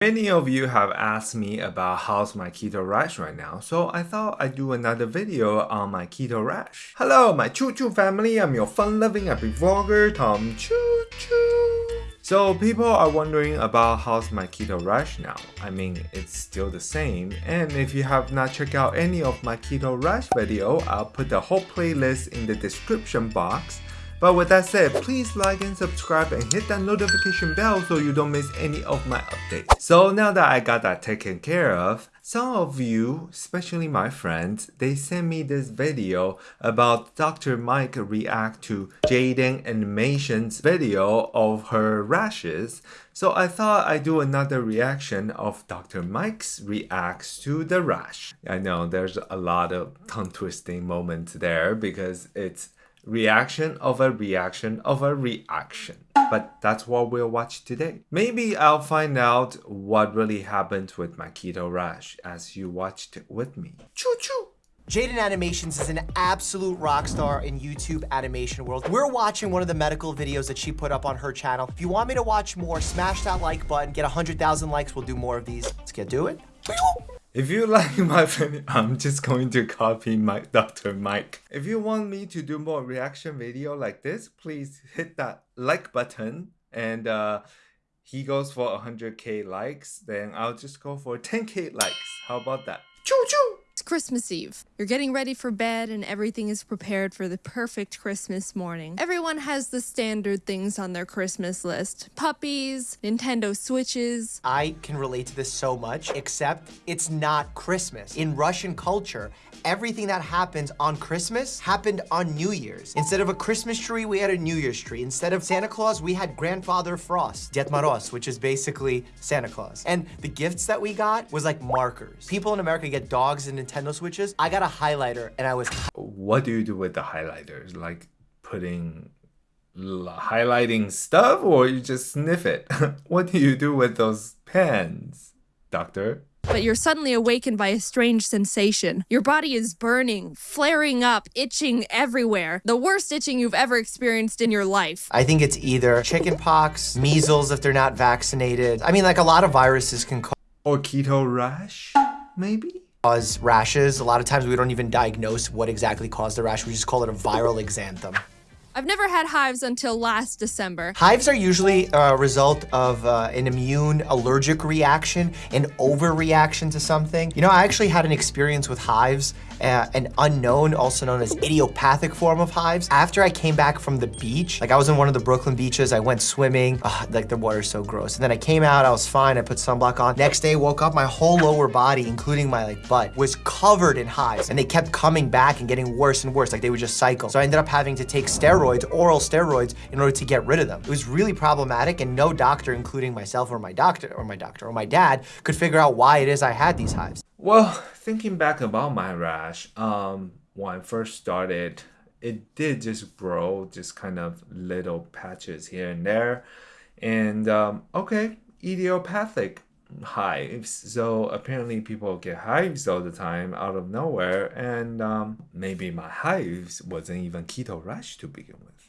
Many of you have asked me about how's my keto rash right now, so I thought I'd do another video on my keto rash. Hello, my Choo Choo family, I'm your fun-loving happy vlogger, Tom Choo Choo. So people are wondering about how's my keto rash now. I mean, it's still the same, and if you have not checked out any of my keto rash video, I'll put the whole playlist in the description box. But with that said, please like and subscribe and hit that notification bell so you don't miss any of my updates. So now that I got that taken care of, some of you, especially my friends, they sent me this video about Dr. Mike react to Jaiden Animation's video of her rashes. So I thought I'd do another reaction of Dr. Mike's reacts to the rash. I know there's a lot of tongue twisting moments there because it's reaction of a reaction of a reaction. But that's what we'll watch today. Maybe I'll find out what really happened with my keto rash as you watched with me. Choo choo! Jaiden Animations is an absolute rock star in YouTube animation world. We're watching one of the medical videos that she put up on her channel. If you want me to watch more, smash that like button, get 100,000 likes, we'll do more of these. Let's get to it. If you like my video, I'm just going to copy my Dr. Mike. If you want me to do more reaction video like this, please hit that like button and uh, he goes for 100k likes, then I'll just go for 10k likes. How about that? Choo choo! Christmas Eve. You're getting ready for bed and everything is prepared for the perfect Christmas morning. Everyone has the standard things on their Christmas list. Puppies, Nintendo Switches. I can relate to this so much, except it's not Christmas. In Russian culture, everything that happens on Christmas happened on New Year's. Instead of a Christmas tree, we had a New Year's tree. Instead of Santa Claus, we had Grandfather Frost, Ded Moroz, which is basically Santa Claus. And the gifts that we got was like markers. People in America get dogs and Nintendo Switches. I got a highlighter and I was... What do you do with the highlighters? Like putting highlighting stuff or you just sniff it? what do you do with those pens, doctor? but you're suddenly awakened by a strange sensation. Your body is burning, flaring up, itching everywhere. The worst itching you've ever experienced in your life. I think it's either chickenpox, measles if they're not vaccinated. I mean, like a lot of viruses can cause... Or keto rash, maybe? Cause rashes. A lot of times we don't even diagnose what exactly caused the rash. We just call it a viral exanthem. I've never had hives until last December. Hives are usually a result of uh, an immune allergic reaction, an overreaction to something. You know, I actually had an experience with hives uh, an unknown, also known as idiopathic form of hives. After I came back from the beach, like I was in one of the Brooklyn beaches, I went swimming, Ugh, like the water's so gross. And then I came out, I was fine, I put sunblock on. Next day, woke up, my whole lower body, including my like butt, was covered in hives. And they kept coming back and getting worse and worse, like they would just cycle. So I ended up having to take steroids, oral steroids, in order to get rid of them. It was really problematic and no doctor, including myself or my doctor, or my doctor, or my dad, could figure out why it is I had these hives. Well, thinking back about my rash, um, when I first started, it did just grow, just kind of little patches here and there. And um, okay, idiopathic hives. So apparently people get hives all the time out of nowhere. And um, maybe my hives wasn't even keto rash to begin with.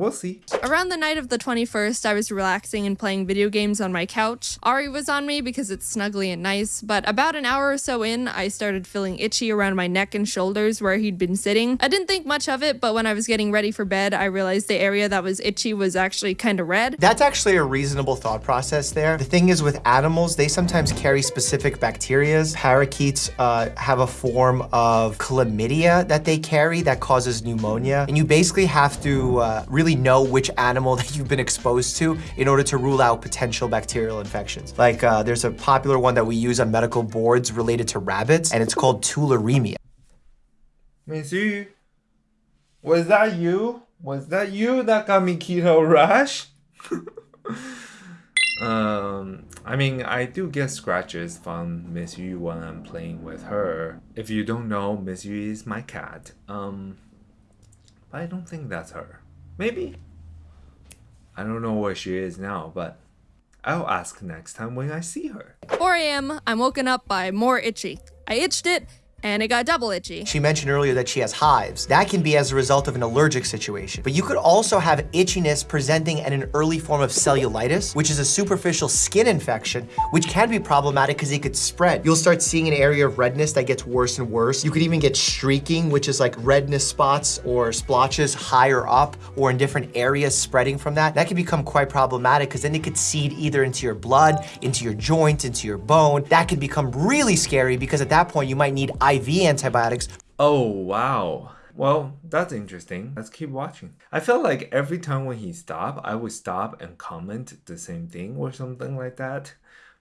We'll see. Around the night of the 21st, I was relaxing and playing video games on my couch. Ari was on me because it's snuggly and nice, but about an hour or so in, I started feeling itchy around my neck and shoulders where he'd been sitting. I didn't think much of it, but when I was getting ready for bed, I realized the area that was itchy was actually kind of red. That's actually a reasonable thought process there. The thing is with animals, they sometimes carry specific bacterias. Parakeets uh, have a form of chlamydia that they carry that causes pneumonia. And you basically have to uh, really really know which animal that you've been exposed to in order to rule out potential bacterial infections. Like uh, there's a popular one that we use on medical boards related to rabbits, and it's called tularemia. Monsieur, was that you? Was that you that got me keto rash? um, I mean, I do get scratches from Miss Yu when I'm playing with her. If you don't know, Miss Yu is my cat. Um, but I don't think that's her. Maybe. I don't know where she is now, but I'll ask next time when I see her. 4 a.m. I'm woken up by more itchy. I itched it, and it got double itchy. She mentioned earlier that she has hives. That can be as a result of an allergic situation. But you could also have itchiness presenting at an early form of cellulitis, which is a superficial skin infection, which can be problematic because it could spread. You'll start seeing an area of redness that gets worse and worse. You could even get streaking, which is like redness spots or splotches higher up or in different areas spreading from that. That can become quite problematic because then it could seed either into your blood, into your joint, into your bone. That can become really scary because at that point you might need IV antibiotics. Oh, wow. Well, that's interesting. Let's keep watching. I felt like every time when he stopped, I would stop and comment the same thing or something like that.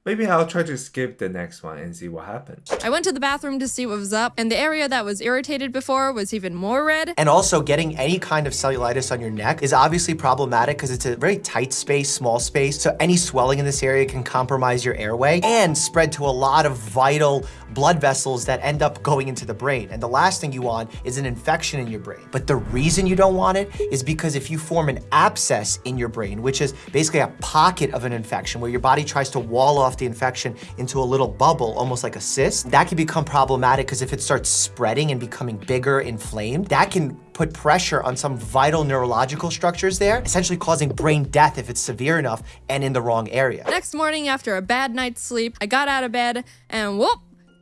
Maybe I'll try to skip the next one and see what happens. I went to the bathroom to see what was up, and the area that was irritated before was even more red. And also getting any kind of cellulitis on your neck is obviously problematic because it's a very tight space, small space. So any swelling in this area can compromise your airway and spread to a lot of vital blood vessels that end up going into the brain. And the last thing you want is an infection in your brain. But the reason you don't want it is because if you form an abscess in your brain, which is basically a pocket of an infection where your body tries to wall off the infection into a little bubble, almost like a cyst, that can become problematic because if it starts spreading and becoming bigger, inflamed, that can put pressure on some vital neurological structures there, essentially causing brain death if it's severe enough and in the wrong area. Next morning, after a bad night's sleep, I got out of bed and whoop,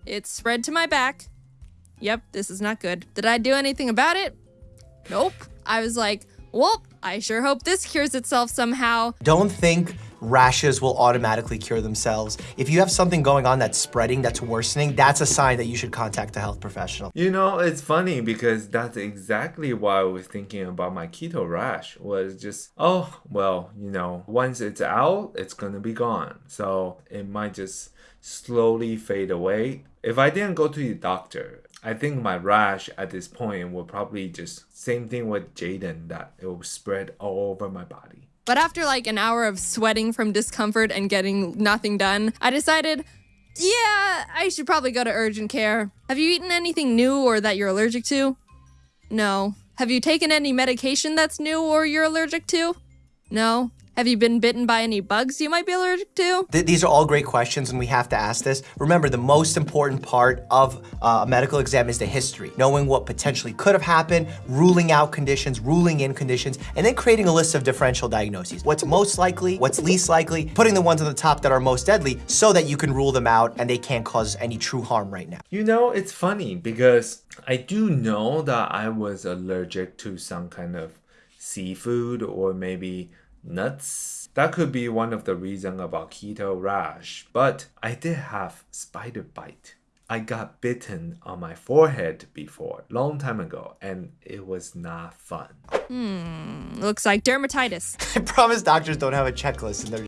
it spread to my back. Yep, this is not good. Did I do anything about it? Nope. I was like, well, I sure hope this cures itself somehow. Don't think rashes will automatically cure themselves. If you have something going on that's spreading, that's worsening, that's a sign that you should contact a health professional. You know, it's funny because that's exactly why I was thinking about my keto rash was just, oh, well, you know, once it's out, it's gonna be gone. So it might just slowly fade away. If I didn't go to the doctor, I think my rash at this point will probably just same thing with Jaiden that it will spread all over my body. But after like an hour of sweating from discomfort and getting nothing done, I decided, yeah, I should probably go to urgent care. Have you eaten anything new or that you're allergic to? No. Have you taken any medication that's new or you're allergic to? No. Have you been bitten by any bugs you might be allergic to? Th these are all great questions and we have to ask this. Remember, the most important part of uh, a medical exam is the history, knowing what potentially could have happened, ruling out conditions, ruling in conditions, and then creating a list of differential diagnoses. What's most likely, what's least likely, putting the ones on the top that are most deadly so that you can rule them out and they can't cause any true harm right now. You know, it's funny because I do know that I was allergic to some kind of seafood or maybe nuts. That could be one of the reasons about keto rash, but I did have spider bite. I got bitten on my forehead before, long time ago, and it was not fun. Hmm, looks like dermatitis. I promise doctors don't have a checklist in their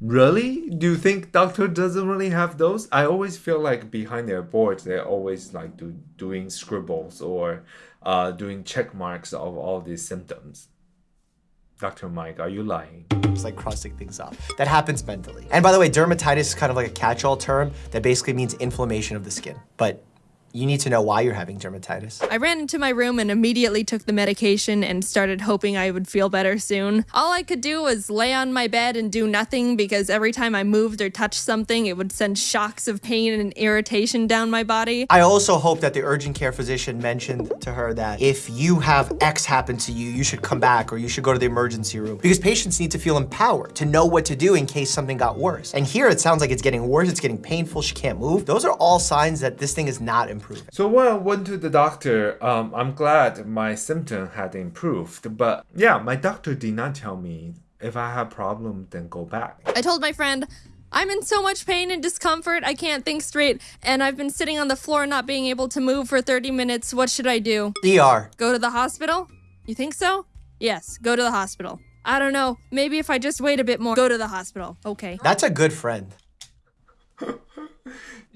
Really? Do you think doctor doesn't really have those? I always feel like behind their boards, they're always like do, doing scribbles or uh, doing check marks of all these symptoms. Dr. Mike, are you lying? It's like crossing things off. That happens mentally. And by the way, dermatitis is kind of like a catch-all term that basically means inflammation of the skin. But you need to know why you're having dermatitis. I ran into my room and immediately took the medication and started hoping I would feel better soon. All I could do was lay on my bed and do nothing because every time I moved or touched something, it would send shocks of pain and irritation down my body. I also hope that the urgent care physician mentioned to her that if you have X happen to you, you should come back or you should go to the emergency room because patients need to feel empowered to know what to do in case something got worse. And here it sounds like it's getting worse, it's getting painful, she can't move. Those are all signs that this thing is not improving. So when I went to the doctor, um, I'm glad my symptom had improved. But yeah, my doctor did not tell me if I have problem, then go back. I told my friend, I'm in so much pain and discomfort, I can't think straight, and I've been sitting on the floor not being able to move for 30 minutes. What should I do? ER. Go to the hospital? You think so? Yes, go to the hospital. I don't know. Maybe if I just wait a bit more, go to the hospital. Okay. That's a good friend.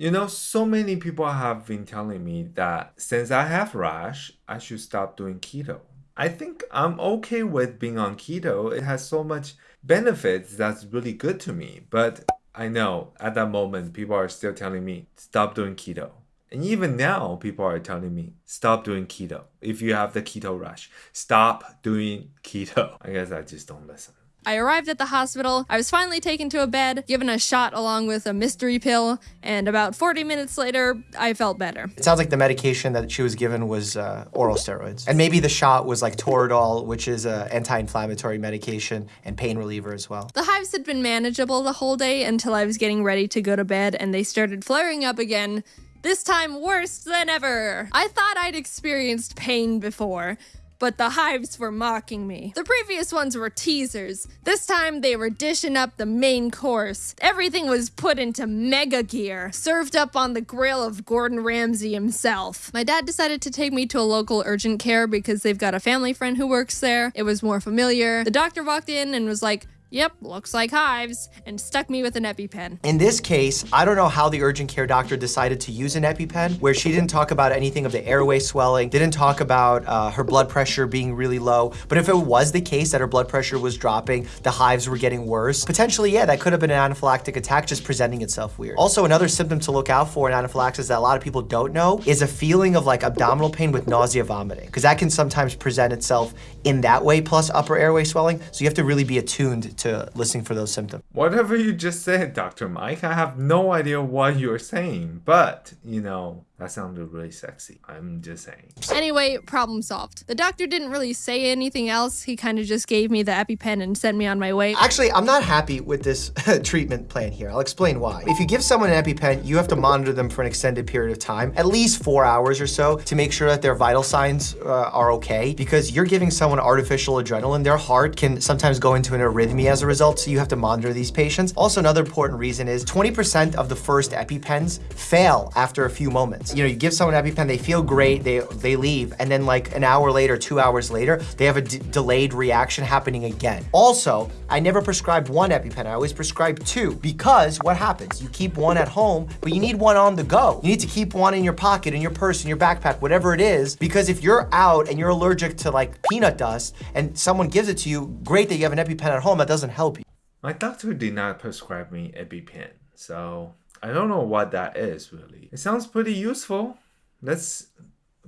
You know, so many people have been telling me that since I have rash, I should stop doing keto. I think I'm okay with being on keto. It has so much benefits that's really good to me. But I know at that moment, people are still telling me, stop doing keto. And even now, people are telling me, stop doing keto. If you have the keto rush, stop doing keto. I guess I just don't listen. I arrived at the hospital. I was finally taken to a bed, given a shot along with a mystery pill, and about 40 minutes later, I felt better. It sounds like the medication that she was given was uh, oral steroids. And maybe the shot was like Toradol, which is an anti-inflammatory medication and pain reliever as well. The hives had been manageable the whole day until I was getting ready to go to bed and they started flaring up again. This time worse than ever. I thought I'd experienced pain before, but the hives were mocking me. The previous ones were teasers. This time they were dishing up the main course. Everything was put into mega gear, served up on the grill of Gordon Ramsay himself. My dad decided to take me to a local urgent care because they've got a family friend who works there. It was more familiar. The doctor walked in and was like, Yep, looks like hives, and stuck me with an EpiPen. In this case, I don't know how the urgent care doctor decided to use an EpiPen, where she didn't talk about anything of the airway swelling, didn't talk about uh, her blood pressure being really low. But if it was the case that her blood pressure was dropping, the hives were getting worse, potentially, yeah, that could have been an anaphylactic attack just presenting itself weird. Also, another symptom to look out for in anaphylaxis that a lot of people don't know is a feeling of like abdominal pain with nausea vomiting, because that can sometimes present itself in that way, plus upper airway swelling. So you have to really be attuned to listening for those symptoms. Whatever you just said, Dr. Mike, I have no idea what you're saying, but you know, that sounded really sexy. I'm just saying. Anyway, problem solved. The doctor didn't really say anything else. He kind of just gave me the EpiPen and sent me on my way. Actually, I'm not happy with this treatment plan here. I'll explain why. If you give someone an EpiPen, you have to monitor them for an extended period of time, at least four hours or so, to make sure that their vital signs uh, are okay. Because you're giving someone artificial adrenaline, their heart can sometimes go into an arrhythmia as a result, so you have to monitor these patients. Also, another important reason is 20% of the first EpiPens fail after a few moments. You know, you give someone an EpiPen, they feel great, they, they leave, and then like an hour later, two hours later, they have a delayed reaction happening again. Also, I never prescribed one EpiPen, I always prescribe two, because what happens? You keep one at home, but you need one on the go. You need to keep one in your pocket, in your purse, in your backpack, whatever it is, because if you're out and you're allergic to like peanut dust and someone gives it to you, great that you have an EpiPen at home, that doesn't help you. My doctor did not prescribe me EpiPen, so I don't know what that is really. It sounds pretty useful. Let's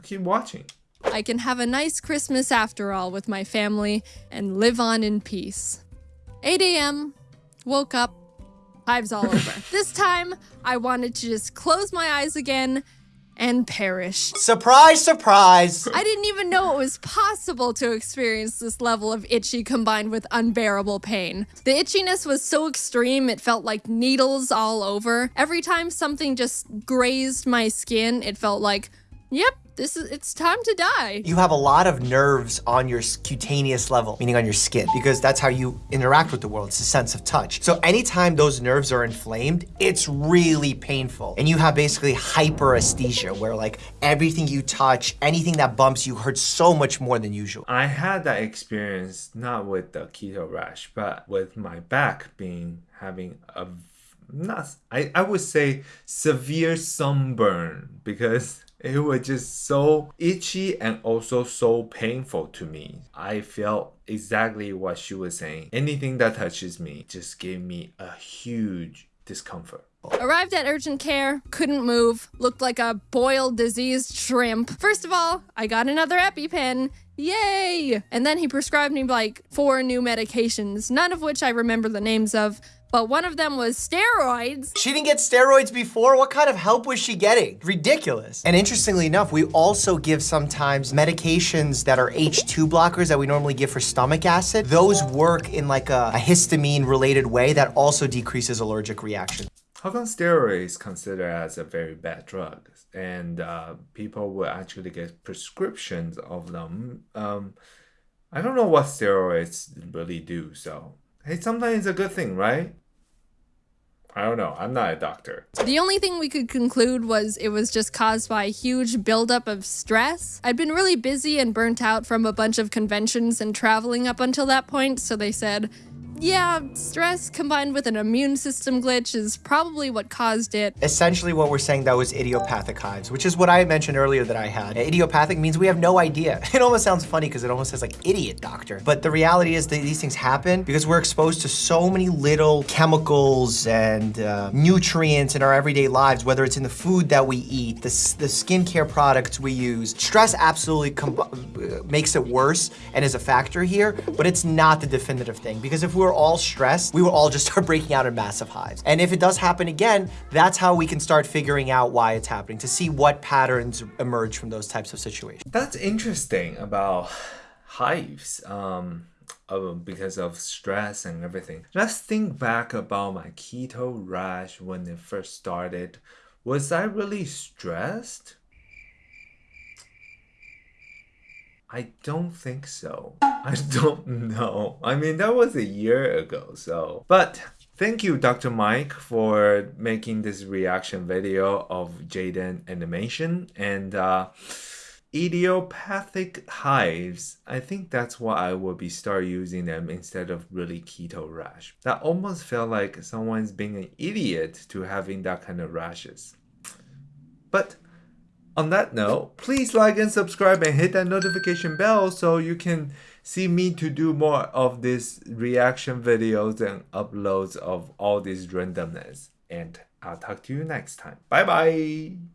keep watching. I can have a nice Christmas after all with my family and live on in peace. 8 a.m. Woke up. Hives all over. this time, I wanted to just close my eyes again and perish. Surprise, surprise! I didn't even know it was possible to experience this level of itchy combined with unbearable pain. The itchiness was so extreme it felt like needles all over. Every time something just grazed my skin, it felt like, yep, this is it's time to die. You have a lot of nerves on your cutaneous level, meaning on your skin, because that's how you interact with the world. It's a sense of touch. So anytime those nerves are inflamed, it's really painful. And you have basically hyperesthesia, where like everything you touch, anything that bumps you hurts so much more than usual. I had that experience not with the keto rash, but with my back being having a not I, I would say severe sunburn because it was just so itchy and also so painful to me. I felt exactly what she was saying. Anything that touches me just gave me a huge discomfort. Arrived at urgent care, couldn't move, looked like a boiled diseased shrimp. First of all, I got another EpiPen. Yay! And then he prescribed me like four new medications, none of which I remember the names of, but one of them was steroids. She didn't get steroids before? What kind of help was she getting? Ridiculous. And interestingly enough, we also give sometimes medications that are H2 blockers that we normally give for stomach acid. Those work in like a, a histamine related way that also decreases allergic reaction. How come steroids considered as a very bad drug? And uh, people will actually get prescriptions of them. Um, I don't know what steroids really do, so hey, sometimes it's a good thing, right? I don't know. I'm not a doctor. The only thing we could conclude was it was just caused by a huge buildup of stress. I'd been really busy and burnt out from a bunch of conventions and traveling up until that point, so they said, yeah, stress combined with an immune system glitch is probably what caused it. Essentially what we're saying that was idiopathic hives, which is what I mentioned earlier that I had. Idiopathic means we have no idea. It almost sounds funny because it almost says like idiot doctor. But the reality is that these things happen because we're exposed to so many little chemicals and uh, nutrients in our everyday lives, whether it's in the food that we eat, the, the skincare products we use. Stress absolutely uh, makes it worse and is a factor here, but it's not the definitive thing because if we were all stressed, we would all just start breaking out in massive hives. And if it does happen again, that's how we can start figuring out why it's happening to see what patterns emerge from those types of situations. That's interesting about hives. Um, because of stress and everything. Let's think back about my keto rash when it first started. Was I really stressed? I don't think so. I don't know. I mean, that was a year ago, so. But thank you, Dr. Mike, for making this reaction video of Jaiden animation. And uh, idiopathic hives, I think that's why I will be start using them instead of really keto rash. That almost felt like someone's being an idiot to having that kind of rashes. But on that note, please like and subscribe and hit that notification bell so you can see me to do more of these reaction videos and uploads of all this randomness. And I'll talk to you next time. Bye bye!